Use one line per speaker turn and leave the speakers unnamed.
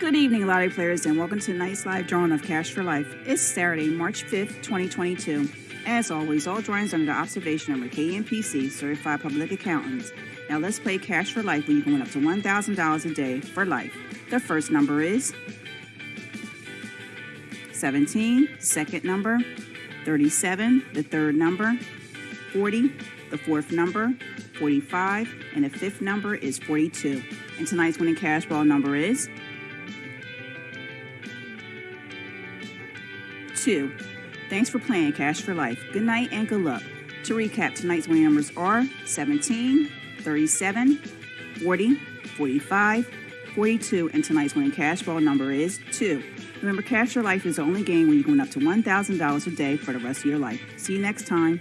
Good evening, lottery players, and welcome to tonight's live drawing of Cash for Life. It's Saturday, March 5th, 2022. As always, all drawings under the observation of KMPC, Certified Public Accountants. Now let's play Cash for Life where you can win up to $1,000 a day for life. The first number is 17, second number, 37, the third number, 40, the fourth number, 45, and the fifth number is 42. And tonight's winning cash ball number is 2. Thanks for playing Cash for Life. Good night and good luck. To recap, tonight's winning numbers are 17, 37, 40, 45, 42, and tonight's winning cash ball number is 2. Remember, Cash for Life is the only game where you can win up to $1,000 a day for the rest of your life. See you next time.